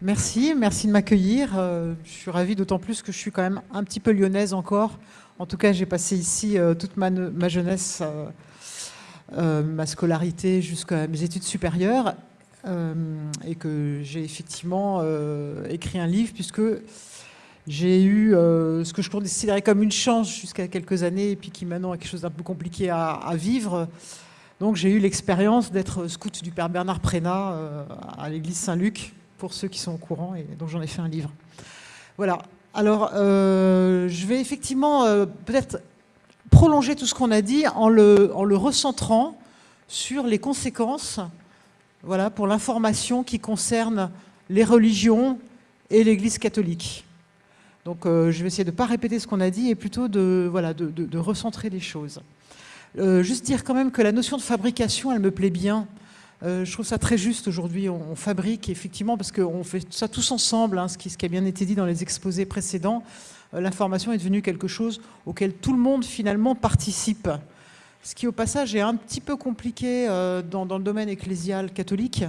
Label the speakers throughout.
Speaker 1: Merci, merci de m'accueillir. Euh, je suis ravie d'autant plus que je suis quand même un petit peu lyonnaise encore. En tout cas, j'ai passé ici euh, toute ma, jeunesse, euh, ma scolarité jusqu'à mes études supérieures et que j'ai effectivement écrit un livre puisque j'ai eu ce que je considérais comme une chance jusqu'à quelques années et puis qui maintenant est quelque chose d'un peu compliqué à, à vivre. Donc j'ai eu l'expérience d'être scout du Père Bernard Prénat à l'église Saint-Luc pour ceux qui sont au courant, et donc j'en ai fait un livre. Voilà. Alors, euh, je vais effectivement euh, peut-être prolonger tout ce qu'on a dit en le, en le recentrant sur les conséquences voilà, pour l'information qui concerne les religions et l'Église catholique. Donc euh, je vais essayer de ne pas répéter ce qu'on a dit et plutôt de, voilà, de, recentrer les choses. juste dire quand même que la notion de fabrication, elle me plaît bien. Euh, je trouve ça très juste aujourd'hui. On, fabrique effectivement, parce qu'on fait ça tous ensemble, hein, ce, qui, a bien été dit dans les exposés précédents, euh, l'information est devenue quelque chose auquel tout le monde finalement participe. Ce qui au passage est un petit peu compliqué euh, dans, le domaine ecclésial catholique,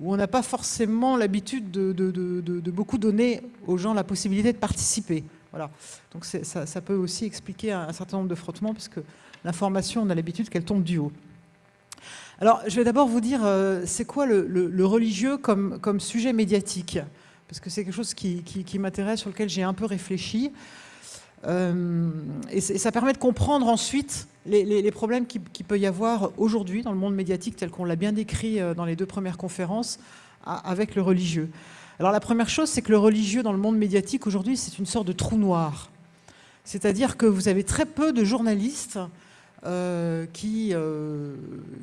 Speaker 1: où on n'a pas forcément l'habitude de, beaucoup donner aux gens la possibilité de participer. Voilà. Donc ça, peut aussi expliquer un, un certain nombre de frottements, parce que l'information, on a l'habitude qu'elle tombe du haut. Alors, je vais d'abord vous dire, euh, c'est quoi le, religieux comme, sujet médiatique? Parce que c'est quelque chose qui, m'intéresse, sur lequel j'ai un peu réfléchi. Euh, et, ça permet de comprendre ensuite les, problèmes qu'il qui peut y avoir aujourd'hui dans le monde médiatique, tel qu'on l'a bien décrit euh, dans les deux premières conférences, avec le religieux. Alors la première chose, c'est que le religieux dans le monde médiatique aujourd'hui, c'est une sorte de trou noir. C'est-à-dire que vous avez très peu de journalistes euh, qui, euh,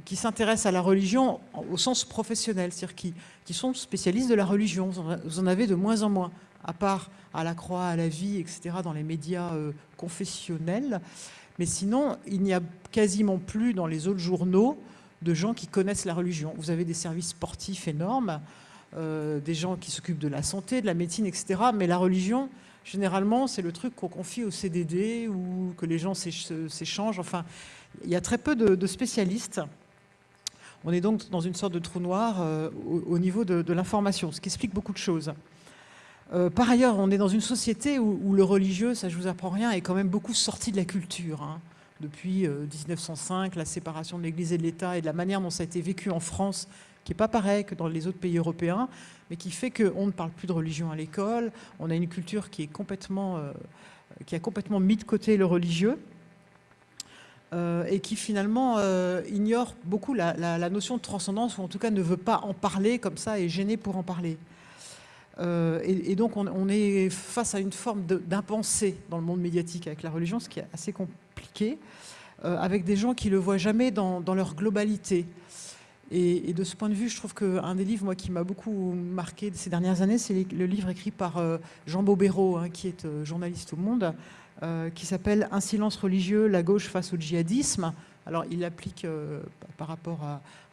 Speaker 1: qui s'intéressent à la religion au sens professionnel, c'est-à-dire qui, qui, sont spécialistes de la religion. Vous en avez de moins en moins, à part à la croix, à la vie, etc., dans les médias euh, confessionnels. Mais sinon, il n'y a quasiment plus dans les autres journaux de gens qui connaissent la religion. Vous avez des services sportifs énormes, des gens qui s'occupent de la santé, de la médecine, etc. Mais la religion, Généralement, c'est le truc qu'on confie au CDD ou que les gens s'échangent. Enfin, il y a très peu de, spécialistes. On est donc dans une sorte de trou noir euh, au, niveau de, l'information, ce qui explique beaucoup de choses. Euh, par ailleurs, on est dans une société où, le religieux, ça je vous apprends rien, est quand même beaucoup sorti de la culture. Hein. Depuis 1905, euh, la séparation de l'Église et de l'État et de la manière dont ça a été vécu en France, qui n'est pas pareil que dans les autres pays européens, mais qui fait qu'on ne parle plus de religion à l'école, on a une culture qui, est complètement, euh, qui a complètement mis de côté le religieux, euh, et qui finalement euh, ignore beaucoup la, notion de transcendance, ou en tout cas ne veut pas en parler comme ça, et gêné pour en parler. Et, donc on, est face à une forme d'impensée dans le monde médiatique avec la religion, ce qui est assez compliqué, avec des gens qui ne le voient jamais dans leur globalité. Et, de ce point de vue, je trouve qu'un des livres moi, qui m'a beaucoup marqué ces dernières années, c'est le livre écrit par euh, Jean Bobéro, hein, qui est euh, journaliste au Monde, euh, qui s'appelle « Un silence religieux, la gauche face au djihadisme ». Alors, il applique par rapport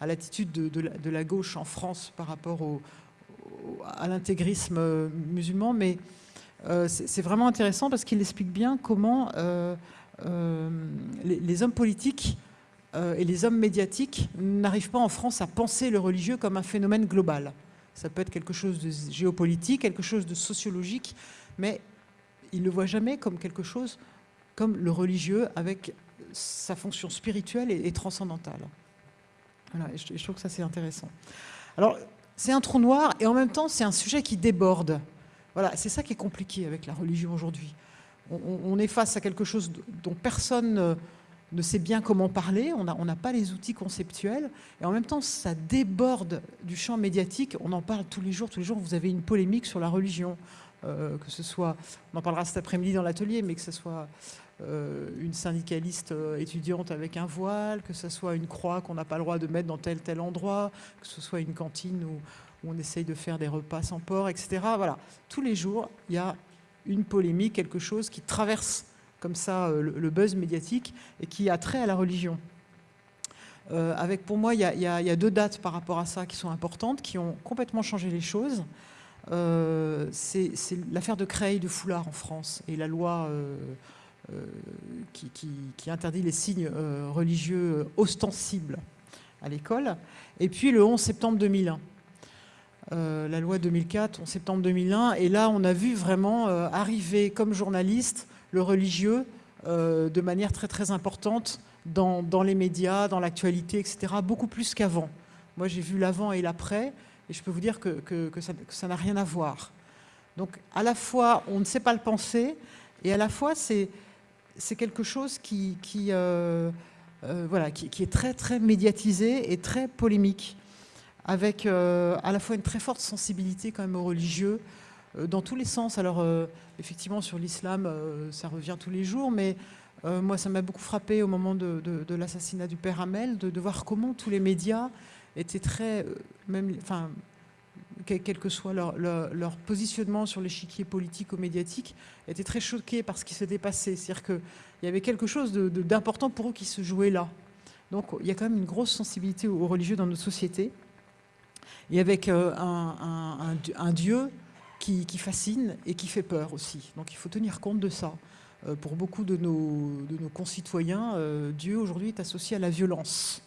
Speaker 1: à, l'attitude de, la gauche en France par rapport à l'intégrisme musulman, mais c'est vraiment intéressant parce qu'il explique bien comment les hommes politiques et les hommes médiatiques n'arrivent pas en France à penser le religieux comme un phénomène global. Ça peut être quelque chose de géopolitique, quelque chose de sociologique, mais ils ne le voient jamais comme quelque chose comme le religieux avec sa fonction spirituelle et, transcendantale. Je, trouve que ça c'est intéressant. Alors, c'est un trou noir et en même temps c'est un sujet qui déborde. Voilà, c'est ça qui est compliqué avec la religion aujourd'hui. on, est face à quelque chose dont personne ne sait bien comment parler, on n'a pas les outils conceptuels, et en même temps, ça déborde du champ médiatique. On en parle tous les jours, tous les jours, vous avez une polémique sur la religion, euh, que ce soit, on en parlera cet après-midi dans l'atelier, mais que ce soit euh, une syndicaliste euh, étudiante avec un voile, que ce soit une croix qu'on n'a pas le droit de mettre dans tel tel endroit, que ce soit une cantine où, où on essaye de faire des repas sans porc, etc. Voilà, tous les jours, il y a une polémique, quelque chose qui traverse comme ça euh, le, buzz médiatique et qui a trait à la religion. Euh, avec pour moi, il y, a, deux dates par rapport à ça qui sont importantes, qui ont complètement changé les choses. Euh, c'est l'affaire de Creil de Foulard en France et la loi qui, interdit les signes religieux ostensibles à l'école. Et puis le 11 septembre 2001. la loi 2004 en septembre 2001. Et là, on a vu vraiment arriver comme journaliste le religieux de manière très très importante dans, les médias, dans l'actualité, etc. Beaucoup plus qu'avant. Moi, j'ai vu l'avant et l'après, et je peux vous dire que, ça n'a rien à voir. Donc, à la fois, on ne sait pas le penser, et à la fois, c'est quelque chose qui, euh, euh, voilà, qui, est très, très médiatisé et très polémique, avec euh, à la fois une très forte sensibilité quand même aux religieux, dans tous les sens. Alors, effectivement, sur l'islam, ça revient tous les jours, mais moi, ça m'a beaucoup frappé au moment de, l'assassinat du père Hamel, de, de, voir comment tous les médias étaient très, même, enfin, quel, que soit leur, positionnement sur l'échiquier politique ou médiatique, étaient très choqués par ce qui s'était passé. C'est-à-dire qu'il y avait quelque chose d'important pour eux qui se jouait là. Donc il y a quand même une grosse sensibilité aux religieux dans notre société. Et avec euh, un, Dieu qui, fascine et qui fait peur aussi. Donc il faut tenir compte de ça. Euh, pour beaucoup de nos, de nos concitoyens, euh, Dieu aujourd'hui est associé à la violence.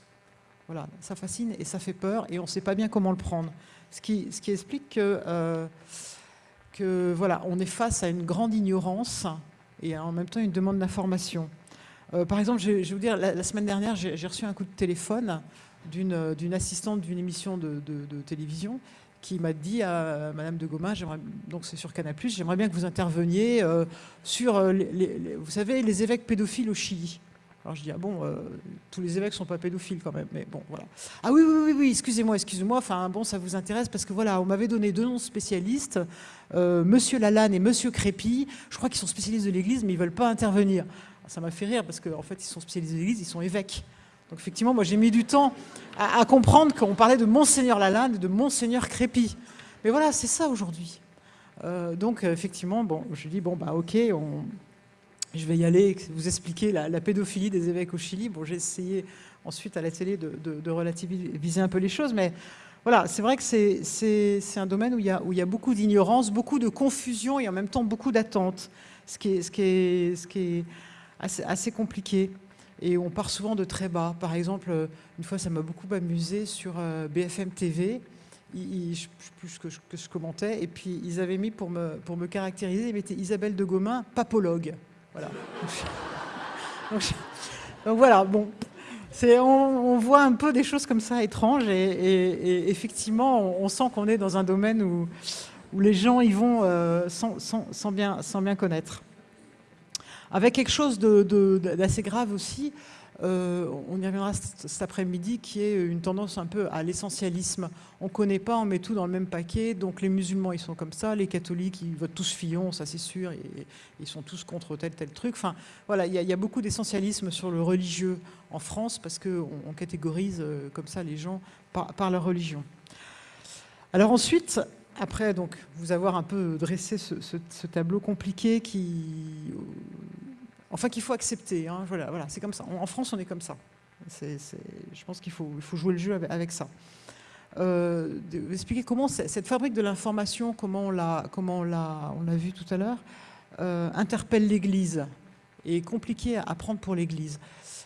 Speaker 1: Voilà, ça fascine et ça fait peur et on ne sait pas bien comment le prendre. Ce qui, ce qui explique que, euh, que, voilà, on est face à une grande ignorance et en même temps une demande d'information. Par exemple, je, vais vous dire, la, semaine dernière, j'ai reçu un coup de téléphone d'une assistante d'une émission de, télévision qui m'a dit à Madame de Goma, donc c'est sur Canal+, j'aimerais bien que vous interveniez euh, sur, les, vous savez, les évêques pédophiles au Chili. Alors je dis, ah bon, euh, tous les évêques ne sont pas pédophiles quand même, mais bon, voilà. Ah oui, oui, oui, oui excusez-moi, excusez-moi, enfin bon, ça vous intéresse parce que voilà, on m'avait donné deux noms spécialistes, euh, Monsieur Lalanne et Monsieur Crépy, je crois qu'ils sont spécialistes de l'Église, mais ils ne veulent pas intervenir. Ça m'a fait rire parce qu'en fait, ils sont spécialistes de l'Église, ils sont évêques. Donc effectivement, moi j'ai mis du temps à, comprendre qu'on parlait de Monseigneur Lalanne et de Monseigneur Crépy. Mais voilà, c'est ça aujourd'hui. Euh, donc effectivement, bon, je dis, bon, bah ok, je vais y aller, vous expliquer la, pédophilie des évêques au Chili. Bon, j'ai essayé ensuite à la télé de, relativiser un peu les choses, mais voilà, c'est vrai que c'est un domaine où il y a, beaucoup d'ignorance, beaucoup de confusion et en même temps beaucoup d'attente, ce qui est, ce qui est, ce qui est assez, compliqué. Et on part souvent de très bas. Par exemple, une fois, ça m'a beaucoup amusé sur euh, BFM TV. plus que je, que je, commentais. Et puis, ils avaient mis pour me, pour me caractériser, ils mettaient Isabelle de Gomin, papologue. Voilà. Donc, voilà, bon. On, on, voit un peu des choses comme ça étranges et, effectivement, on, sent qu'on est dans un domaine où, où les gens y vont euh, sans, bien, sans bien connaître. Avec quelque chose d'assez grave aussi, euh, on y reviendra cet après-midi, qui est une tendance un peu à l'essentialisme. On ne connaît pas, on met tout dans le même paquet. Donc les musulmans, ils sont comme ça. Les catholiques, ils votent tous Fillon, ça c'est sûr. Ils sont tous contre tel, tel truc. Enfin, voilà, il y, a beaucoup d'essentialisme sur le religieux en France parce qu'on on catégorise euh, comme ça les gens par, leur religion. Alors ensuite, après donc, vous avoir un peu dressé ce tableau compliqué qui enfin qu'il faut accepter. Hein, voilà, voilà c'est comme ça. En France, on est comme ça. je pense qu'il faut, jouer le jeu avec, ça. Euh, expliquer comment cette fabrique de l'information, comment on l'a, comment on l'a, vu tout à l'heure, euh, interpelle l'Église et est compliqué à prendre pour l'Église,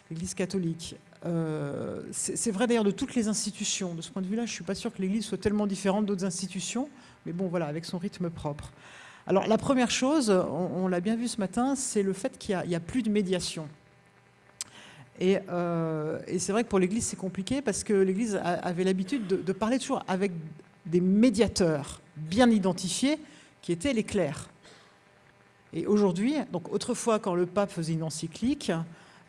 Speaker 1: l'Église catholique. Euh, c'est vrai d'ailleurs de toutes les institutions. De ce point de vue-là, je ne suis pas sûr que l'Église soit tellement différente d'autres institutions, mais bon, voilà, avec son rythme propre. Alors la première chose, on, l'a bien vu ce matin, c'est le fait qu'il n'y a, plus de médiation. Euh, et, c'est vrai que pour l'Église, c'est compliqué parce que l'Église avait l'habitude de, parler toujours avec des médiateurs bien identifiés qui étaient les clercs. Et aujourd'hui, donc autrefois, quand le pape faisait une encyclique,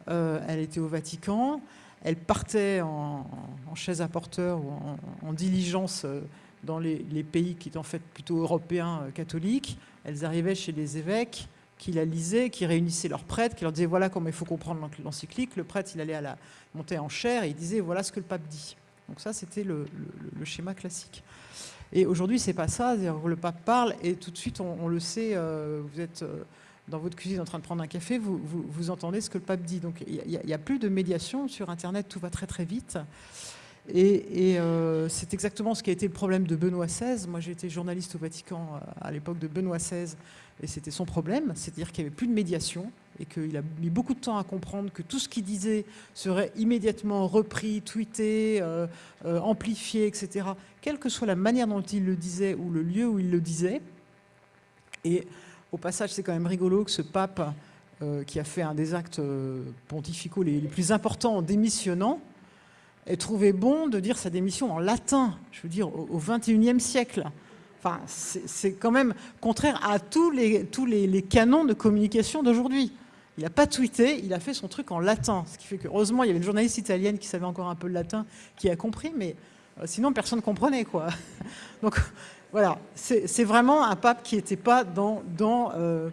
Speaker 1: euh, elle était au Vatican, elle partait en, chaise à porteur ou en, diligence euh, dans les, pays qui étaient en fait plutôt européens euh, catholiques. Elles arrivaient chez les évêques qui la lisaient, qui réunissaient leurs prêtres, qui leur disaient voilà comment il faut comprendre l'encyclique. Le prêtre, il allait à la monter en chair et il disait voilà ce que le pape dit. Donc ça, c'était le, schéma classique. Et aujourd'hui, c'est pas ça. Le pape parle et tout de suite, on, le sait. Euh, vous êtes euh, dans votre cuisine en train de prendre un café, vous, vous, entendez ce que le pape dit. Donc il n'y a, plus de médiation sur Internet. Tout va très très vite. Et, euh, c'est exactement ce qui a été le problème de Benoît XVI. Moi, été journaliste au Vatican euh, à l'époque de Benoît XVI, et c'était son problème, c'est-à-dire qu'il n'y avait plus de médiation. et qu'il a mis beaucoup de temps à comprendre que tout ce qu'il disait serait immédiatement repris, tweeté, euh, amplifié, etc., quelle que soit la manière dont il le disait ou le lieu où il le disait. Et au passage, c'est quand même rigolo que ce pape, qui a fait un des actes pontificaux les, plus importants en démissionnant, ait trouvé bon de dire sa démission en latin, je veux dire, au XXIe siècle. Enfin, c'est quand même contraire à tous les, tous les canons de communication d'aujourd'hui. Il n'a pas tweeté, il a fait son truc en latin. Ce qui fait que, heureusement, il y avait une journaliste italienne qui savait encore un peu le latin, qui a compris, mais euh, sinon, personne ne comprenait. Quoi. Donc, voilà, c'est vraiment un pape qui n'était pas dans, dans euh,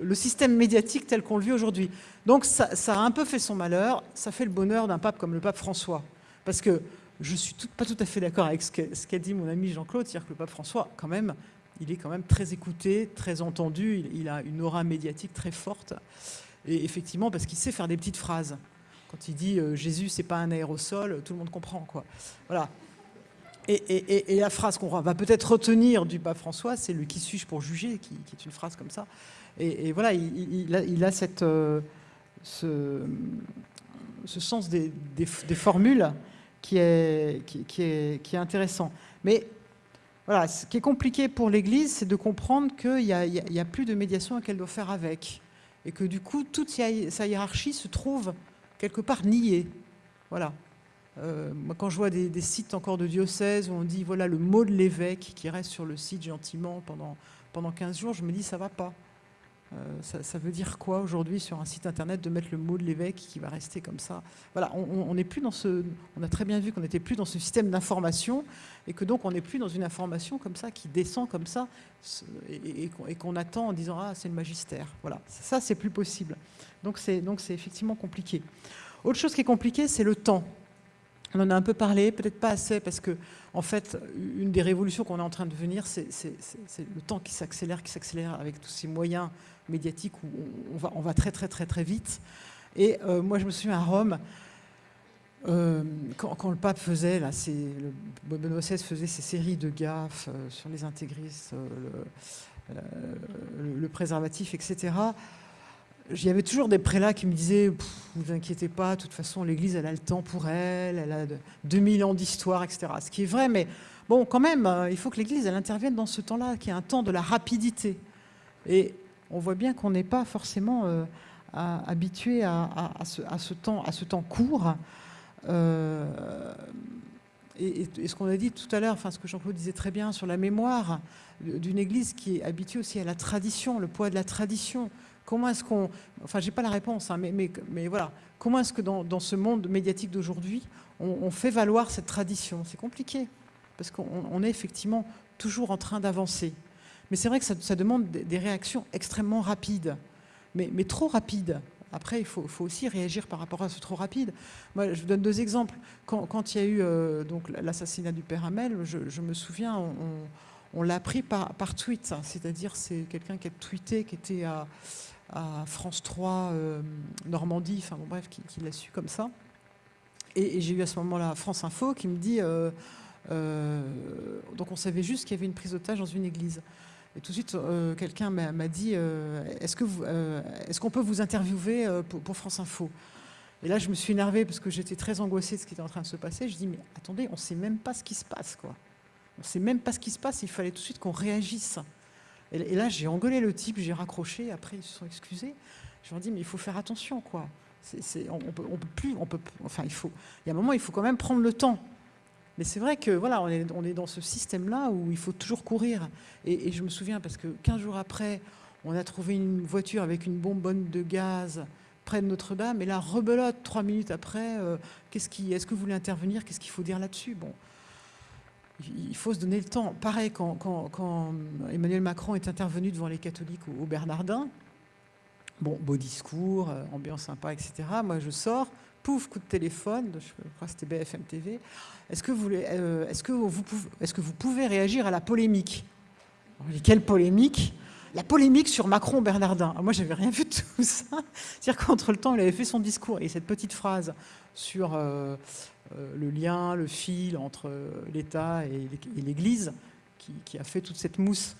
Speaker 1: le système médiatique tel qu'on le vit aujourd'hui. Donc, ça, a un peu fait son malheur. Ça fait le bonheur d'un pape comme le pape François. Parce que je ne suis pas tout à fait d'accord avec ce qu'a dit mon ami Jean-Claude, c'est-à-dire que le pape François, quand même, il est quand même très écouté, très entendu, il, a une aura médiatique très forte. Et effectivement, parce qu'il sait faire des petites phrases. Quand il dit euh, Jésus, c'est pas un aérosol, tout le monde comprend. Quoi. Voilà. Et, la phrase qu'on va peut-être retenir du pape François, c'est le qui suis-je pour juger, qui, est une phrase comme ça. Et, voilà, il, a, cette, euh, ce, sens des, formules qui est, qui, est, qui est intéressant. Mais voilà, ce qui est compliqué pour l'Église, c'est de comprendre qu'il n'y a, a, plus de médiation qu'elle doit faire avec et que du coup, toute sa hiérarchie se trouve quelque part niée. Voilà. Euh, moi, quand je vois des, sites encore de diocèse où on dit voilà le mot de l'évêque qui reste sur le site gentiment pendant, pendant 15 jours, je me dis ça va pas. Euh, ça, veut dire quoi aujourd'hui sur un site internet de mettre le mot de l'évêque qui va rester comme ça? Voilà, on, n'est plus dans ce. On a très bien vu qu'on n'était plus dans ce système d'information et que donc on n'est plus dans une information comme ça qui descend comme ça et, qu'on attend en disant ah c'est le magistère. Voilà, ça c'est plus possible. Donc c'est donc c'est effectivement compliqué. Autre chose qui est compliquée, c'est le temps. On en a un peu parlé, peut-être pas assez, parce que, en fait, une des révolutions qu'on est en train de venir, c'est le temps qui s'accélère, qui s'accélère avec tous ces moyens médiatiques où on va, très, très, très, très vite. Et euh, moi, je me souviens à Rome, euh, quand, le pape faisait, là, le Benoît XVI faisait ces séries de gaffes euh, sur les intégristes, le, le, préservatif, etc., il y avait toujours des prélats qui me disaient « vous inquiétez pas, de toute façon, l'Église, elle a le temps pour elle, elle a 2000 ans d'histoire, etc. » Ce qui est vrai, mais bon, quand même, il faut que l'Église, elle intervienne dans ce temps-là, qui est un temps de la rapidité. Et on voit bien qu'on n'est pas forcément euh, habitué à, ce, temps, court. Euh, et, ce qu'on a dit tout à l'heure, enfin ce que Jean-Claude disait très bien sur la mémoire d'une Église qui est habituée aussi à la tradition, le poids de la tradition, Comment est-ce qu'on... Enfin, j'ai pas la réponse, hein, mais, mais, voilà. Comment est-ce que dans, ce monde médiatique d'aujourd'hui, on, fait valoir cette tradition? C'est compliqué, parce qu'on est effectivement toujours en train d'avancer. Mais c'est vrai que ça, demande des, réactions extrêmement rapides, mais, trop rapides. Après, il faut, aussi réagir par rapport à ce trop rapide. Moi, je vous donne deux exemples. Quand, il y a eu euh, l'assassinat du père Hamel, je, me souviin, on, l'a appris par, tweet, c'est-à-dire c'est quelqu'un qui a tweeté, qui était à, France 3 euh, Normandie, enfin bon bref, qui, l'a su comme ça. Et, j'ai eu à ce moment-là France Info qui me dit, euh, donc on savait juste qu'il y avait une prise d'otage dans une église. Et tout de suite, quelqu'un m'a dit, est-ce qu'on est qu'on peut vous interviewer pour, France Info? Et là, je me suis énervée parce que j'étais très angoissée de ce qui était en train de se passer. Je dis, mais attendez, on ne sait même pas ce qui se passe, quoi. On ne sait même pas ce qui se passe, il fallait tout de suite qu'on réagisse. Et, là, j'ai engueulé le type, j'ai raccroché, après ils se sont excusés. Je leur dit, mais il faut faire attention, quoi. on, peut, peut plus, on peut, enfin, il faut, il y a un moment, il faut quand même prendre le temps. Mais c'est vrai que voilà, on est, dans ce système-là où il faut toujours courir. Et, je me souviens, parce que 15 jours après, on a trouvé une voiture avec une bonbonne de gaz près de Notre-Dame, et là, rebelote, trois minutes après, euh, qu'est-ce qui, est-ce que vous voulez intervenir? Qu'est-ce qu'il faut dire là-dessus? Bon, il faut se donner le temps. Pareil, quand, Emmanuel Macron est intervenu devant les catholiques au, Bernardin, bon, beau discours, euh, ambiance sympa, etc. Moi, je sors, pouf, coup de téléphone, je crois que c'était BFM TV. Est-ce que, vous, euh, est-ce, que pouvez, est-ce que vous pouvez réagir à la polémique Quelle polémique? La polémique sur Macron-Bernardin. Moi, j'avais rien vu de tout ça. C'est-à-dire qu'entre le temps, il avait fait son discours et cette petite phrase sur euh, euh, le lien, le fil entre l'État et l'Église, qui, a fait toute cette mousse.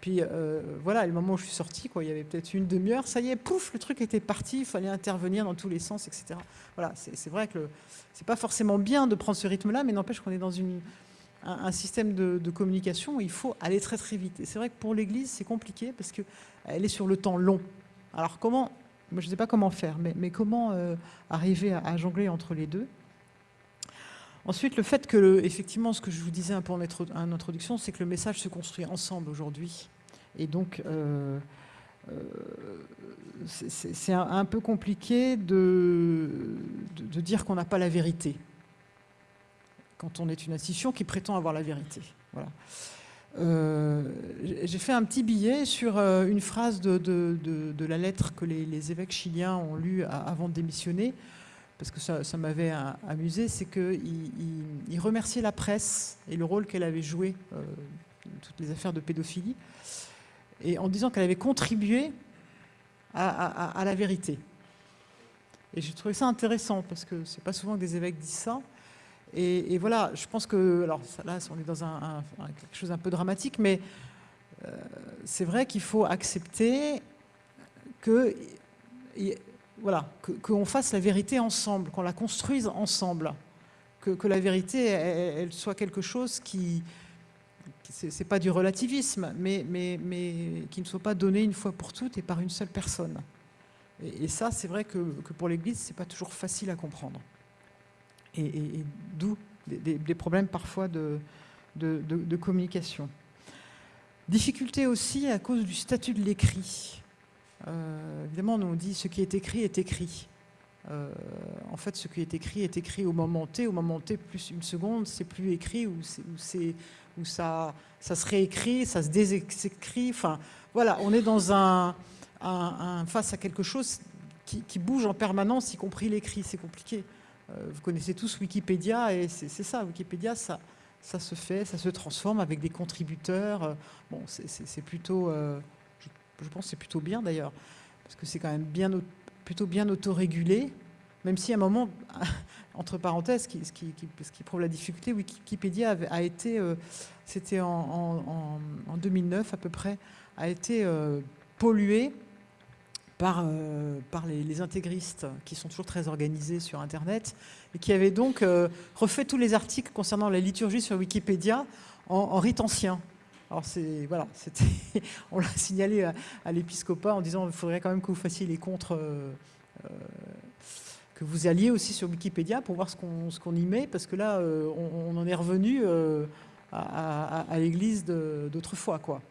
Speaker 1: Puis euh, voilà, le moment où je suis sortie, quoi, il y avait peut-être une demi-heure, ça y est, pouf, le truc était parti, il fallait intervenir dans tous les sens, etc. Voilà, c'est vrai que c'est pas forcément bien de prendre ce rythme-là, mais n'empêche qu'on est dans un, système de, communication où il faut aller très très vite. Et c'est vrai que pour l'Église, c'est compliqué parce qu'elle est sur le temps long. Alors comment, moi je ne sais pas comment faire, mais, mais comment euh, arriver à, jongler entre les deux? Ensuite, le fait que, effectivement, ce que je vous disais un peu en introduction, c'est que le message se construit ensemble aujourd'hui. Et donc, euh, euh, c'est un, peu compliqué de, dire qu'on n'a pas la vérité quand on est une institution qui prétend avoir la vérité. Voilà. Euh, j'ai fait un petit billet sur une phrase de, de, la lettre que les, les, évêques chiliens ont lue avant de démissionner, parce que ça, m'avait amusé, c'est qu'ils il, remerciaient la presse et le rôle qu'elle avait joué euh, dans toutes les affaires de pédophilie, et en disant qu'elle avait contribué à, la vérité. Et j'ai trouvé ça intéressant, parce que c'est pas souvent que des évêques disent ça. Et, voilà, je pense que, alors là, on est dans quelque chose un peu dramatique, mais euh, c'est vrai qu'il faut accepter que voilà, qu'on fasse la vérité ensemble, qu'on la construise ensemble, que, la vérité, soit quelque chose qui, c'est pas du relativisme, mais, mais, mais qui ne soit pas donné une fois pour toutes et par une seule personne. Et, ça, c'est vrai que, pour l'Église, c'est pas toujours facile à comprendre. Et, d'où des, problèmes parfois de, de communication. Difficulté aussi à cause du statut de l'écrit. Euh, évidemment, on dit ce qui est écrit est écrit. Euh, en fait, ce qui est écrit est écrit au moment T. Au moment T plus une seconde, c'est plus écrit ou, ou ça, ça se réécrit, ça se désécrit. Enfin, voilà, on est dans un, face à quelque chose qui, bouge en permanence, y compris l'écrit. C'est compliqué. Euh, vous connaissez tous Wikipédia et c'est ça. Wikipédia, ça, ça se fait, ça se transforme avec des contributeurs. Bon, c'est plutôt je pense que c'est plutôt bien d'ailleurs, parce que c'est quand même plutôt bien autorégulé, même si à un moment, entre parenthèses, ce qui, prouve la difficulté, Wikipédia a été, euh, c'était en, 2009 à peu près, a été euh, pollué par, euh, les, intégristes qui sont toujours très organisés sur Internet et qui avaient donc refait tous les articles concernant la liturgie sur Wikipédia en rite ancien. Alors c'est voilà, on l'a signalé à, l'épiscopat en disant qu'il faudrait quand même que vous fassiez les contres, euh, euh, que vous alliez aussi sur Wikipédia pour voir ce qu'on y met, parce que là euh, on, en est revenu à, l'Église d'autrefois quoi.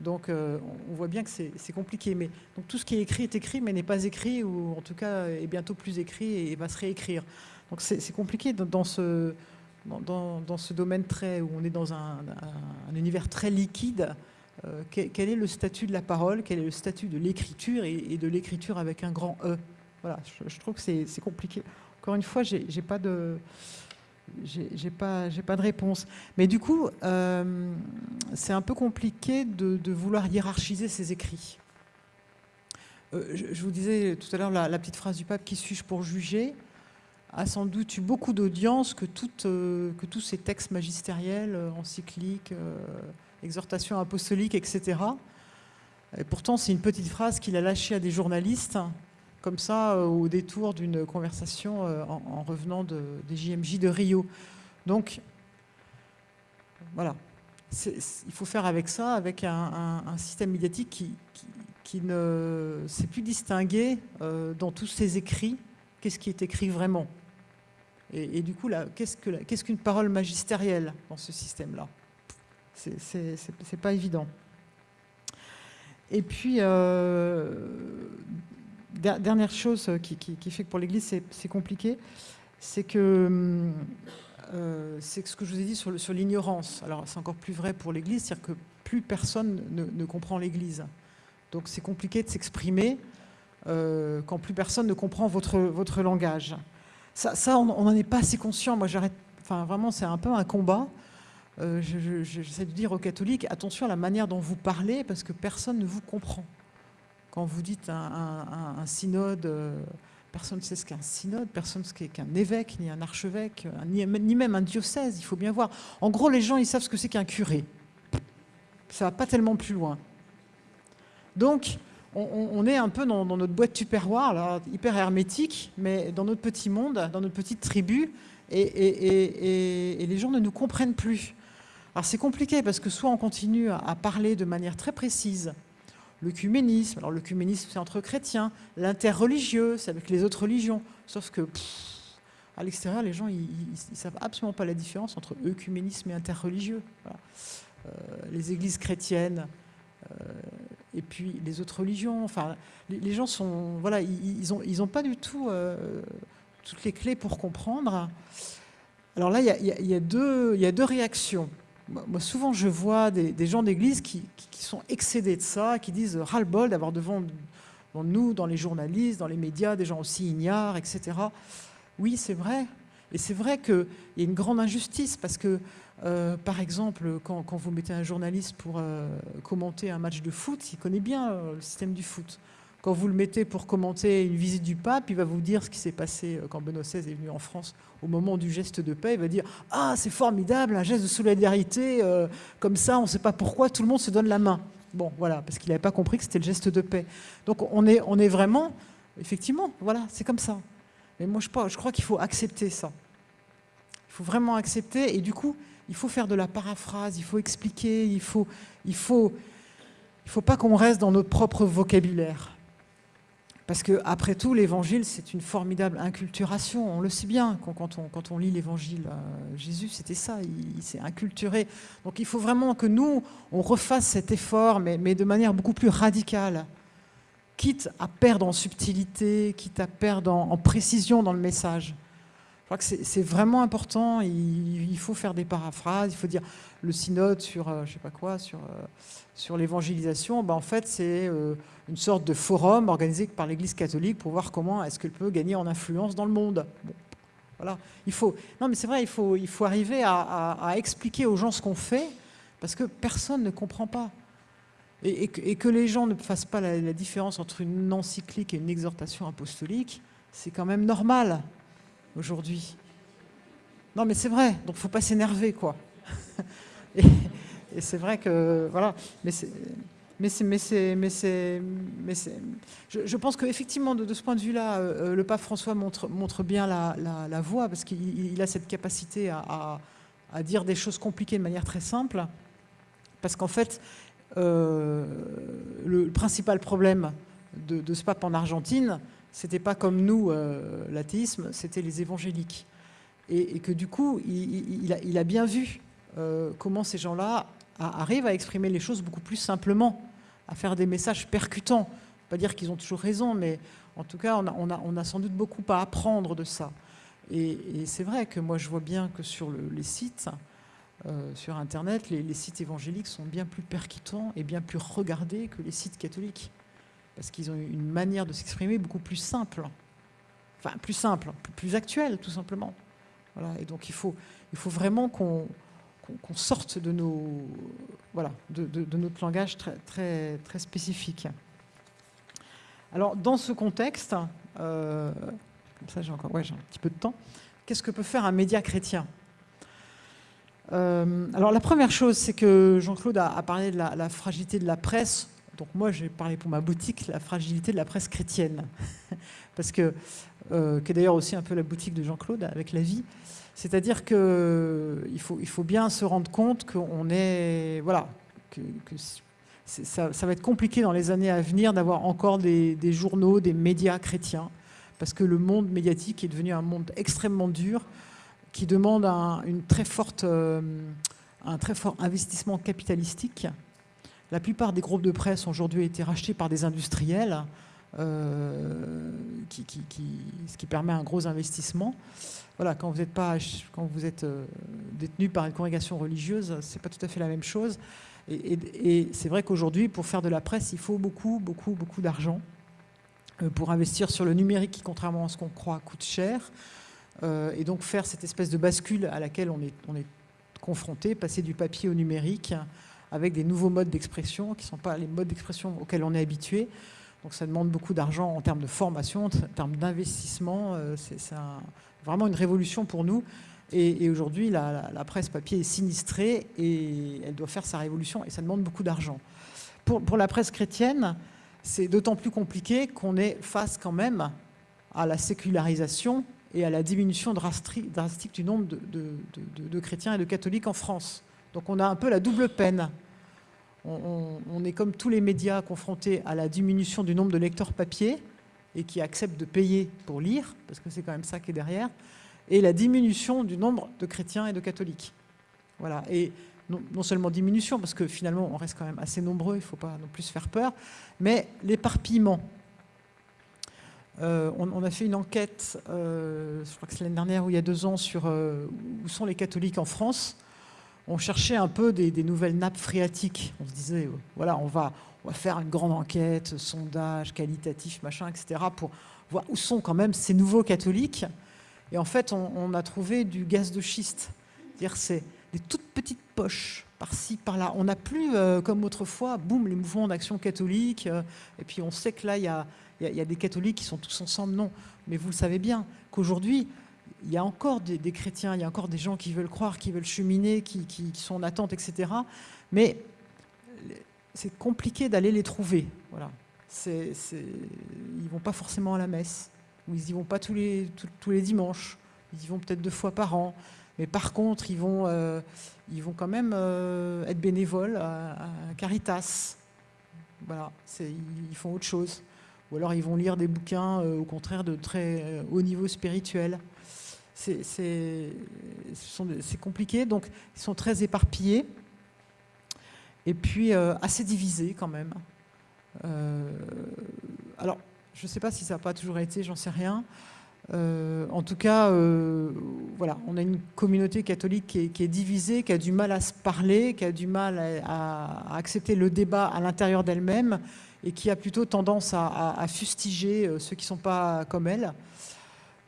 Speaker 1: Donc on voit bien que c'est compliqué. Mais tout ce qui est écrit est écrit, mais n'est pas écrit ou en tout cas est bientôt plus écrit et va se réécrire. Donc c'est compliqué dans ce dans, ce domaine très, où on est dans un, univers très liquide, euh, quel, est le statut de la parole, quel est le statut de l'écriture et, de l'écriture avec un grand E? Voilà, je, trouve que c'est compliqué. Encore une fois, j'ai pas de pas, de réponse. Mais du coup, euh, c'est un peu compliqué de, vouloir hiérarchiser ces écrits. Euh, je, vous disais tout à l'heure la, petite phrase du pape, qui suis-je pour juger? A sans doute eu beaucoup d'audience que, euh, tous ces textes magistériels, euh, encycliques, euh, exhortations apostoliques, etc. Et pourtant, c'est une petite phrase qu'il a lâchée à des journalistes, comme ça, au détour d'une conversation en, revenant de, des JMJ de Rio. Donc, voilà. Il faut faire avec ça, avec un, système médiatique qui, ne sait plus distinguer dans tous ses écrits qu'est-ce qui est écrit vraiment? Et, du coup, qu'est-ce qu'une parole magistérielle dans ce système-là? C'est pas évident. Et puis, euh, dernière chose qui, fait que pour l'Église, c'est compliqué, c'est que euh, c'est ce que je vous ai dit sur, l'ignorance. Alors, c'est encore plus vrai pour l'Église, c'est-à-dire que plus personne ne, comprend l'Église. Donc, c'est compliqué de s'exprimer euh, quand plus personne ne comprend votre langage. Ça, on n'en est pas assez conscient. Moi, j'arrête. Enfin, vraiment, c'est un peu un combat. Euh, j'essaie de dire aux catholiques attention à la manière dont vous parlez, parce que personne ne vous comprend. Quand vous dites un, synode, euh, personne ne sait ce qu'est un synode, personne ne sait ce qu'est un évêque, ni un archevêque, ni, même un diocèse, il faut bien voir. En gros, les gens, ils savent ce que c'est qu'un curé. ça va pas tellement plus loin. Donc, on, est un peu dans, notre boîte tupperware, là, hyper hermétique, mais dans notre petit monde, dans notre petite tribu, et, les gens ne nous comprennent plus. Alors c'est compliqué parce que soit on continue à, parler de manière très précise, l'œcuménisme, alors l'œcuménisme c'est entre chrétiens, l'interreligieux c'est avec les autres religions, sauf que à l'extérieur les gens ils, ne savent absolument pas la différence entre œcuménisme et interreligieux. Euh, les églises chrétiennes, et puis les autres religions. Enfin, les, gens sont, voilà, ils n'ont ils ont pas du tout euh, toutes les clés pour comprendre. Alors là, il y a, deux, il y a deux réactions. Moi, souvent, je vois des, gens d'église qui, sont excédés de ça, qui disent ras-le-bol d'avoir devant, devant, nous, dans les journalistes, dans les médias, des gens aussi ignares, etc. Oui, c'est vrai. Et c'est vrai qu'il y a une grande injustice parce que euh, par exemple, quand, vous mettez un journaliste pour euh, commenter un match de foot, il connaît bien euh, le système du foot. Quand vous le mettez pour commenter une visite du pape, il va vous dire ce qui s'est passé quand Benoît XVI est venu en France au moment du geste de paix. Il va dire « Ah, c'est formidable, un geste de solidarité, comme ça, on ne sait pas pourquoi, tout le monde se donne la main. » Bon, voilà, parce qu'il n'avait pas compris que c'était le geste de paix. Donc on est, vraiment, effectivement, voilà, c'est comme ça. Mais moi, je, je crois qu'il faut accepter ça. Il faut vraiment accepter, et du coup, il faut faire de la paraphrase, il faut expliquer, il faut, il faut, il faut pas qu'on reste dans notre propre vocabulaire. Parce que après tout, l'évangile, c'est une formidable inculturation. On le sait bien quand, on, quand on, lit l'évangile. Euh, Jésus, c'était ça, il, s'est inculturé. Donc il faut vraiment que nous, on refasse cet effort, mais, mais de manière beaucoup plus radicale. Quitte à perdre en subtilité, quitte à perdre en précision dans le message. Je crois que c'est vraiment important. Il, faut faire des paraphrases. Il faut dire le synode sur, euh, je sais pas quoi, sur, euh, l'évangélisation. Ben, en fait, c'est euh, une sorte de forum organisé par l'Église catholique pour voir comment est-ce qu'elle peut gagner en influence dans le monde. voilà. Il faut, non, mais c'est vrai, il faut, arriver à, expliquer aux gens ce qu'on fait parce que personne ne comprend pas. Et, que, les gens ne fassent pas la différence entre une encyclique et une exhortation apostolique, c'est quand même normal aujourd'hui. Non, mais c'est vrai, donc il ne faut pas s'énerver, quoi. et, c'est vrai que, voilà, mais c'est... Mais c'est, mais c'est, mais c'est. Je, pense qu'effectivement, de, de ce point de vue-là, euh, euh, le pape François montre, montre bien la, la, voie, parce qu'il a cette capacité à, à, dire des choses compliquées de manière très simple, parce qu'en fait, euh, le principal problème de, ce pape en Argentine, c'était pas comme nous, euh, l'athéisme, c'était les évangéliques. Et, que du coup, il, a, bien vu euh, comment ces gens-là arrivent à exprimer les choses beaucoup plus simplement, à faire des messages percutants. Pas dire qu'ils ont toujours raison, mais en tout cas, on a, sans doute beaucoup à apprendre de ça. Et, c'est vrai que moi, je vois bien que sur les sites, euh, sur Internet, les sites évangéliques sont bien plus percutants et bien plus regardés que les sites catholiques parce qu'ils ont une manière de s'exprimer beaucoup plus simple, enfin plus simple, plus actuelle tout simplement. Voilà, et donc il faut, il faut vraiment qu'on sorte de, nos, voilà, de, notre langage très, très, très spécifique. Alors dans ce contexte, euh, comme ça j'ai encore ouais, un petit peu de temps, qu'est-ce que peut faire un média chrétien? Euh, alors la première chose, c'est que Jean-Claude a, parlé de la, fragilité de la presse donc moi, j'ai parlé pour ma boutique, la fragilité de la presse chrétienne, parce que, euh, qui est d'ailleurs aussi un peu la boutique de Jean-Claude avec la vie. C'est-à-dire qu'il faut, il faut bien se rendre compte qu'on est, voilà, que, ça, va être compliqué dans les années à venir d'avoir encore des, journaux, des médias chrétiens, parce que le monde médiatique est devenu un monde extrêmement dur, qui demande un, une très forte, euh, un très fort investissement capitalistique la plupart des groupes de presse ont aujourd'hui été rachetés par des industriels, euh, ce qui permet un gros investissement. Voilà, quand vous êtes, euh, détenu par une congrégation religieuse, c'est pas tout à fait la même chose. Et, c'est vrai qu'aujourd'hui, pour faire de la presse, il faut beaucoup, beaucoup, beaucoup d'argent euh, pour investir sur le numérique qui, contrairement à ce qu'on croit, coûte cher. et donc faire cette espèce de bascule à laquelle on est confronté, passer du papier au numérique, avec des nouveaux modes d'expression qui ne sont pas les modes d'expression auxquels on est habitué. Donc ça demande beaucoup d'argent en termes de formation, en termes d'investissement. Euh, c'est vraiment une révolution pour nous. Et, aujourd'hui, la, presse papier est sinistrée et elle doit faire sa révolution et ça demande beaucoup d'argent. Pour, pour, la presse chrétienne, c'est d'autant plus compliqué qu'on est face quand même à la sécularisation et à la diminution drastique, du nombre de, chrétiens et de catholiques en France. Donc on a un peu la double peine. On, est comme tous les médias confrontés à la diminution du nombre de lecteurs papier et qui acceptent de payer pour lire, parce que c'est quand même ça qui est derrière, et la diminution du nombre de chrétiens et de catholiques. Voilà. Et non, seulement diminution, parce que finalement on reste quand même assez nombreux, il ne faut pas non plus se faire peur, mais l'éparpillement. Euh, on, a fait une enquête, euh, je crois que c'est l'année dernière ou il y a deux ans, sur euh, où sont les catholiques en France. On cherchait un peu des, nouvelles nappes phréatiques. On se disait, voilà, on va, faire une grande enquête, sondage, qualitatif, machin, etc., pour voir où sont quand même ces nouveaux catholiques. Et en fait, on, a trouvé du gaz de schiste. C'est-à-dire, c'est des toutes petites poches par-ci, par-là. On n'a plus, comme autrefois, boum, les mouvements d'action catholique. et puis on sait que là, il y a y, a des catholiques qui sont tous ensemble, non. Mais vous le savez bien qu'aujourd'hui, il y a encore des, chrétiens, il y a encore des gens qui veulent croire, qui veulent cheminer, qui, sont en attente, etc. Mais c'est compliqué d'aller les trouver. Voilà. Ils vont pas forcément à la messe, ou ils y vont pas tous les, tous, les dimanches, ils y vont peut-être deux fois par an. Mais par contre, ils vont, euh, ils vont quand même euh, être bénévoles à, Caritas. Voilà, ils font autre chose ou alors ils vont lire des bouquins euh, au contraire de très haut niveau spirituel. C'est compliqué, donc ils sont très éparpillés et puis euh, assez divisés quand même. alors, je ne sais pas si ça n'a pas toujours été, j'en sais rien. en tout cas, voilà, on a une communauté catholique qui est, divisée, qui a du mal à se parler, qui a du mal à accepter le débat à l'intérieur d'elle-même et qui a plutôt tendance à, fustiger euh, ceux qui ne sont pas comme elle.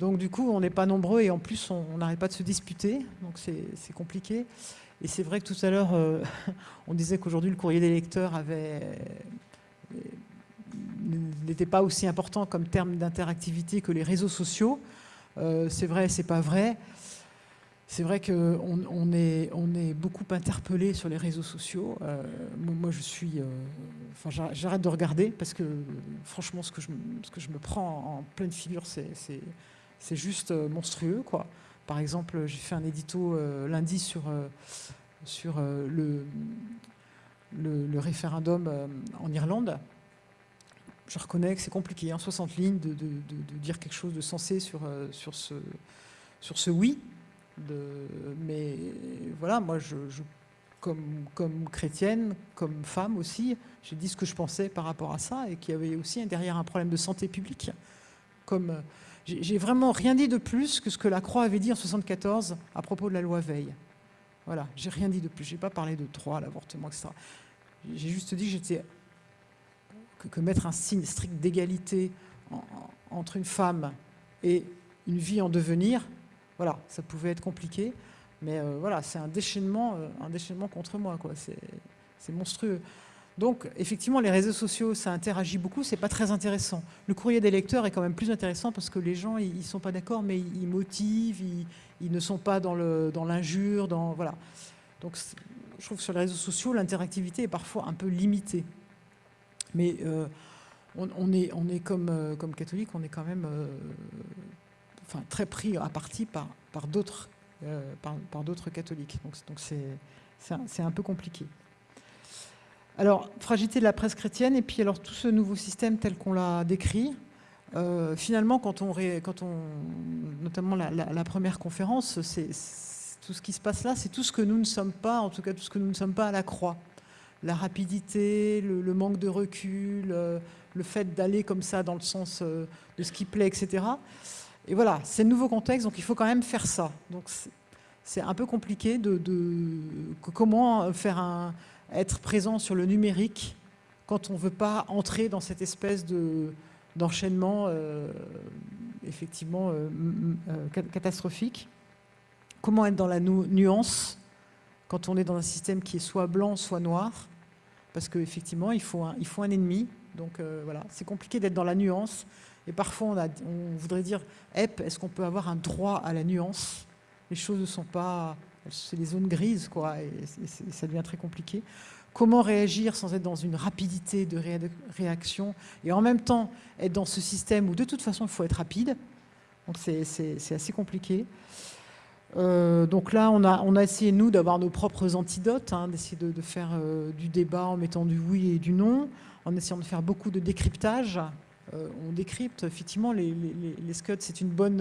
Speaker 1: Donc du coup, on n'est pas nombreux et en plus, on n'arrête pas de se disputer, donc c'est compliqué. Et c'est vrai que tout à l'heure, euh, on disait qu'aujourd'hui, le courrier des lecteurs avait n'était pas aussi important comme terme d'interactivité que les réseaux sociaux. Euh, c'est vrai, c'est pas vrai. C'est vrai qu'on on est, beaucoup interpellé sur les réseaux sociaux. Euh, moi, je suis. Euh, enfin, j'arrête de regarder parce que, franchement, ce que je me prends en pleine figure, c'est juste euh, monstrueux. Quoi. Par exemple, j'ai fait un édito lundi sur, sur le, référendum en Irlande. Je reconnais que c'est compliqué, en 60 lignes, de, de, dire quelque chose de sensé sur, sur, ce, sur ce oui. Mais voilà, moi, je, comme, comme, chrétienne, comme femme aussi, j'ai dit ce que je pensais par rapport à ça et qu'il y avait aussi derrière un problème de santé publique. Comme j'ai vraiment rien dit de plus que ce que la Croix avait dit en 74 à propos de la loi Veil. Voilà, j'ai rien dit de plus. J'ai pas parlé de droit l'avortement, etc. J'ai juste dit que, mettre un signe strict d'égalité entre une femme et une vie en devenir, voilà, ça pouvait être compliqué, mais euh, voilà, c'est un déchaînement, euh, un déchaînement contre moi, quoi. C'est monstrueux. Donc, effectivement, les réseaux sociaux, ça interagit beaucoup, c'est pas très intéressant. Le courrier des lecteurs est quand même plus intéressant parce que les gens, ils sont pas d'accord, mais ils motivent, ils, ne sont pas dans l'injure, dans, voilà. Donc, je trouve que sur les réseaux sociaux, l'interactivité est parfois un peu limitée. Mais euh, on, est, on est comme, comme catholique, on est quand même enfin, très pris à partie par, par d'autres euh, par, d'autres catholiques. Donc c'est un, peu compliqué. Alors, fragilité de la presse chrétienne, et puis alors tout ce nouveau système tel qu'on l'a décrit, euh, finalement, quand on, quand on, notamment la, première conférence, c'est tout ce qui se passe là, c'est tout ce que nous ne sommes pas, en tout cas tout ce que nous ne sommes pas à la croix. La rapidité, le, manque de recul, euh, le fait d'aller comme ça dans le sens de ce qui plaît, etc. Et voilà, c'est le nouveau contexte, donc il faut quand même faire ça. Donc c'est un peu compliqué de, comment faire un, être présent sur le numérique quand on ne veut pas entrer dans cette espèce d'enchaînement euh, effectivement euh, euh, catastrophique. Comment être dans la nuance quand on est dans un système qui est soit blanc, soit noir? Parce qu'effectivement, il, faut un, il faut un ennemi. Donc voilà, c'est compliqué d'être dans la nuance. Et parfois, on voudrait dire, est-ce qu'on peut avoir un droit à la nuance? Les choses ne sont pas... C'est les zones grises, quoi, et, ça devient très compliqué. Comment réagir sans être dans une rapidité de réaction et en même temps être dans ce système où de toute façon il faut être rapide. Donc c'est assez compliqué. Euh, donc là, on a, essayé, nous, d'avoir nos propres antidotes, hein, d'essayer de, faire euh, du débat en mettant du oui et du non, en essayant de faire beaucoup de décryptage. Euh, on décrypte, effectivement, les, les, scuds, c'est une bonne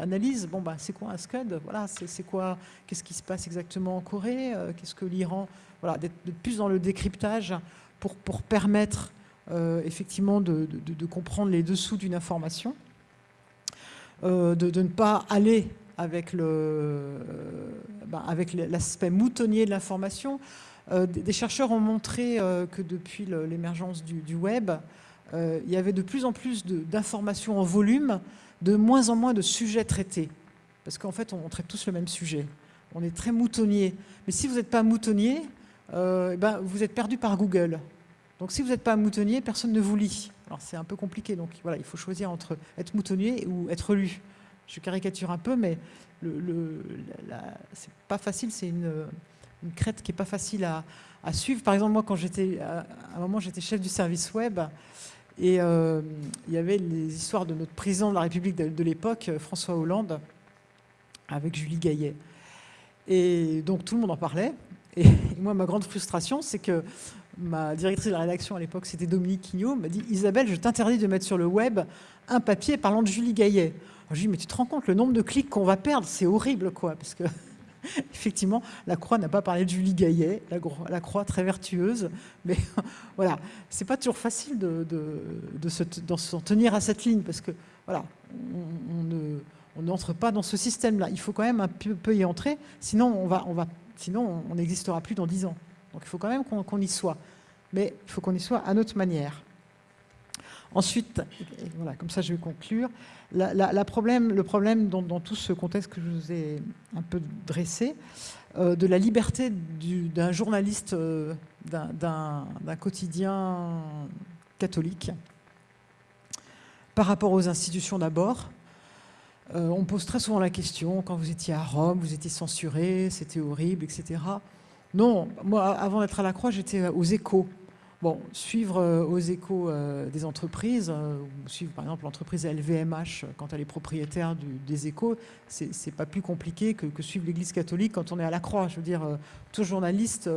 Speaker 1: analyse. Bon, bah, c'est quoi un scud? Voilà, c'est quoi? Qu'est-ce qui se passe exactement en Corée? Qu'est-ce que l'Iran Voilà, d'être plus dans le décryptage pour, permettre, effectivement, de, comprendre les dessous d'une information, de, ne pas aller avec avec l'aspect moutonnier de l'information. Euh, des chercheurs ont montré euh, que depuis l'émergence du, web, euh, il y avait de plus en plus d'informations en volume, de moins en moins de sujets traités. Parce qu'en fait, on, traite tous le même sujet. On est très moutonnier. Mais si vous n'êtes pas moutonnier, eh ben, vous êtes perdu par Google. Donc si vous n'êtes pas moutonnier, personne ne vous lit. Alors c'est un peu compliqué, donc voilà, il faut choisir entre être moutonnier ou être lu je caricature un peu, mais le, c'est pas facile, c'est une, crête qui est pas facile à, suivre. Par exemple, moi, quand j'étais, à un moment, j'étais chef du service web, et euh, il y avait les histoires de notre président de la République de, l'époque, François Hollande, avec Julie Gaillet. Et donc tout le monde en parlait. Et, moi, ma grande frustration, c'est que ma directrice de la rédaction à l'époque, c'était Dominique Quignot, m'a dit « Isabelle, je t'interdis de mettre sur le web un papier parlant de Julie Gaillet ». Je lui dis, mais tu te rends compte, le nombre de clics qu'on va perdre, c'est horrible, quoi. Parce que, effectivement, la Croix n'a pas parlé de Julie Gaillet, la, Croix très vertueuse. Mais voilà, c'est pas toujours facile de, s'en tenir à cette ligne, parce que, voilà, on, n'entre pas dans ce système-là. Il faut quand même un peu, y entrer, sinon on va, sinon on n'existera plus dans dix ans. Donc il faut quand même qu'on y soit. Mais il faut qu'on y soit à notre manière. Ensuite, voilà, comme ça je vais conclure, le problème dans, tout ce contexte que je vous ai un peu dressé, euh, de la liberté d'un journaliste euh, d'un quotidien catholique par rapport aux institutions d'abord. Euh, on pose très souvent la question, quand vous étiez à Rome, vous étiez censuré, c'était horrible, etc. Non, moi, avant d'être à la Croix, j'étais aux échos. Bon, suivre euh, aux échos euh, des entreprises, euh, suivre par exemple l'entreprise LVMH quand elle est propriétaire des échos, c'est pas plus compliqué que, suivre l'Église catholique quand on est à la croix. Je veux dire, tout journaliste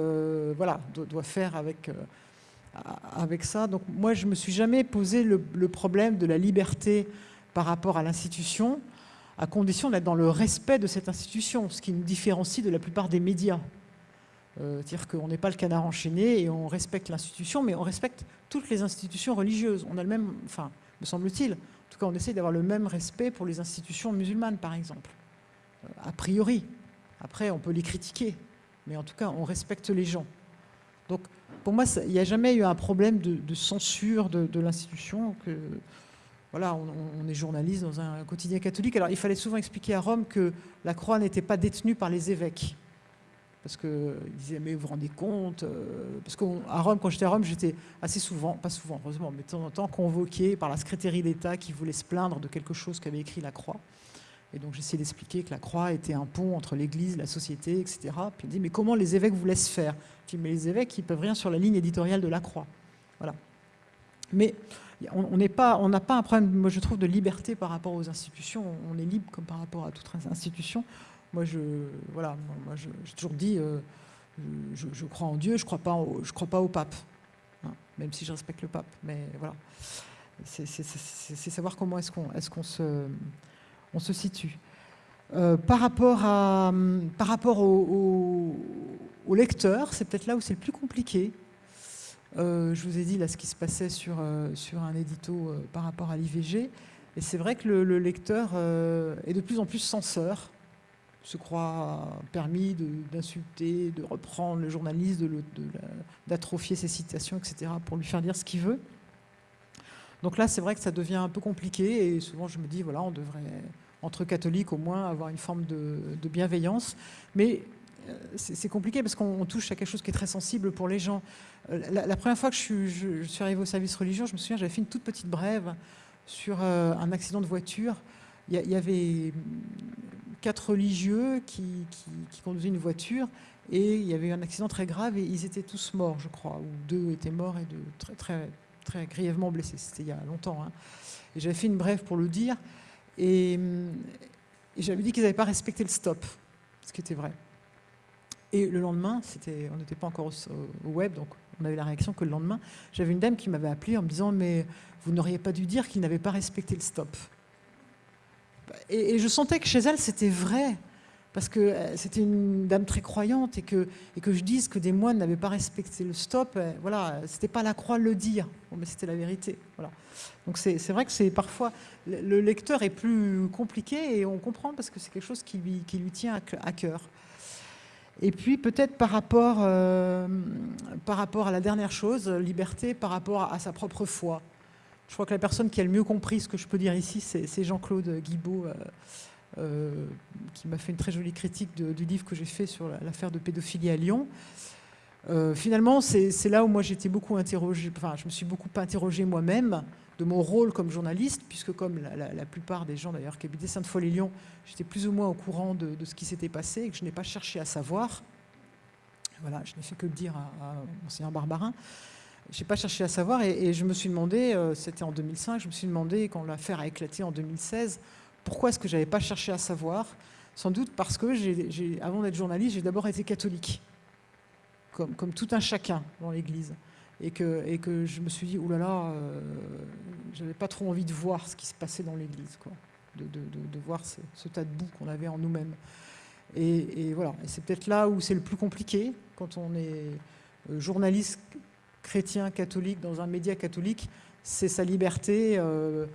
Speaker 1: voilà, doit, faire avec, avec ça. Donc moi, je me suis jamais posé le problème de la liberté par rapport à l'institution, à condition d'être dans le respect de cette institution, ce qui nous différencie de la plupart des médias. Euh, c'est-à-dire qu'on n'est pas le canard enchaîné et on respecte l'institution, mais on respecte toutes les institutions religieuses. On a le même, enfin, me semble-t-il, en tout cas on essaie d'avoir le même respect pour les institutions musulmanes, par exemple, euh, a priori. Après, on peut les critiquer, mais en tout cas, on respecte les gens. Donc, pour moi, il n'y a jamais eu un problème de, censure de, l'institution. Voilà, on, est journaliste dans un quotidien catholique. Alors, il fallait souvent expliquer à Rome que la croix n'était pas détenue par les évêques parce qu'ils disaient, mais vous vous rendez compte euh, Parce qu'à Rome, quand j'étais à Rome, j'étais assez souvent, pas souvent, heureusement, mais de temps en temps, convoqué par la secrétaire d'État qui voulait se plaindre de quelque chose qu'avait écrit la Croix. Et donc j'essayais d'expliquer que la Croix était un pont entre l'Église, la société, etc. Puis il dit, mais comment les évêques vous laissent faire? Je dis, mais les évêques, ils peuvent rien sur la ligne éditoriale de la Croix. Voilà. Mais on n'a pas, pas un problème, moi je trouve, de liberté par rapport aux institutions. On est libre comme par rapport à toute institution. Moi, je, voilà, moi, j'ai toujours dit, euh, je, crois en Dieu, je crois, pas je crois pas au pape, hein, même si je respecte le pape. Mais voilà, c'est savoir comment est-ce qu'on est qu'on se, on se situe. Euh, par rapport, au, au, lecteur, c'est peut-être là où c'est le plus compliqué. Euh, je vous ai dit là ce qui se passait sur, sur un édito par rapport à l'IVG. Et c'est vrai que le lecteur est de plus en plus censeur se croit permis d'insulter, de, reprendre le journaliste, d'atrophier ses citations, etc., pour lui faire dire ce qu'il veut. Donc là, c'est vrai que ça devient un peu compliqué, et souvent je me dis, voilà, on devrait, entre catholiques au moins, avoir une forme de, bienveillance. Mais euh, c'est compliqué parce qu'on touche à quelque chose qui est très sensible pour les gens. Euh, la, première fois que je suis, je, suis, arrivé au service religieux, je me souviens, j'avais fait une toute petite brève sur euh, un accident de voiture. Il y, avait quatre religieux qui, conduisaient une voiture et il y avait eu un accident très grave et ils étaient tous morts, je crois, ou deux étaient morts et deux très, très, très grièvement blessés. C'était il y a longtemps. Hein. J'avais fait une brève pour le dire et, j'avais dit qu'ils n'avaient pas respecté le stop, ce qui était vrai. Et le lendemain, on n'était pas encore au, web, donc on avait la réaction que le lendemain, j'avais une dame qui m'avait appelé en me disant « mais vous n'auriez pas dû dire qu'ils n'avaient pas respecté le stop ». Et, je sentais que chez elle, c'était vrai, parce que euh, c'était une dame très croyante et que, et que je dise que des moines n'avaient pas respecté le stop, euh, voilà, c'était pas la croix le dire, mais c'était la vérité. Voilà. Donc c'est vrai que c'est parfois, le lecteur est plus compliqué et on comprend parce que c'est quelque chose qui lui, qui lui tient à cœur. Et puis peut-être par, rapport, euh, par rapport à la dernière chose, liberté par rapport à sa propre foi. Je crois que la personne qui a le mieux compris ce que je peux dire ici, c'est Jean-Claude Guibaud, euh, euh, qui m'a fait une très jolie critique du livre que j'ai fait sur l'affaire de pédophilie à Lyon. Euh, finalement, c'est là où moi j'étais beaucoup interrogée, enfin je me suis beaucoup interrogée moi-même de mon rôle comme journaliste, puisque comme la, plupart des gens d'ailleurs qui habitaient Sainte-Foy-les-Lyons, j'étais plus ou moins au courant de, ce qui s'était passé et que je n'ai pas cherché à savoir. Voilà, je n'ai fait que le dire à, à Monseigneur Barbarin. Je n'ai pas cherché à savoir et, je me suis demandé, euh, c'était en 2005, je me suis demandé quand l'affaire a éclaté en 2016, pourquoi est-ce que je n'avais pas cherché à savoir? Sans doute parce que, avant d'être journaliste, j'ai d'abord été catholique, comme, tout un chacun dans l'Église. Et que, je me suis dit, oulala, là là, euh, j'avais pas trop envie de voir ce qui se passait dans l'Église, de, voir ce, tas de boue qu'on avait en nous-mêmes. Et, et, voilà, et c'est peut-être là où c'est le plus compliqué, quand on est euh, journaliste chrétien, catholique, dans un média catholique, c'est sa liberté. Euh,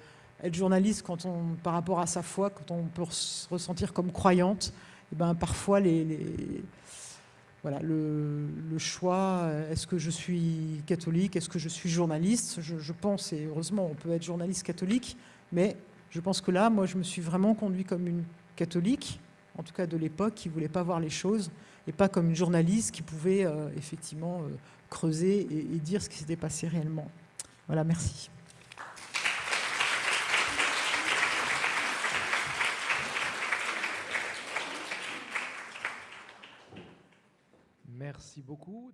Speaker 1: être journaliste quand on, par rapport à sa foi, quand on peut se ressentir comme croyante, et eh ben, parfois les, voilà, le, choix, est-ce que je suis catholique, est-ce que je suis journaliste? Je, pense, et heureusement on peut être journaliste catholique, mais je pense que là, moi je me suis vraiment conduit comme une catholique, en tout cas de l'époque, qui ne voulait pas voir les choses, et pas comme une journaliste qui pouvait euh, effectivement euh, creuser et, dire ce qui s'était passé réellement. Voilà, merci.
Speaker 2: Merci beaucoup.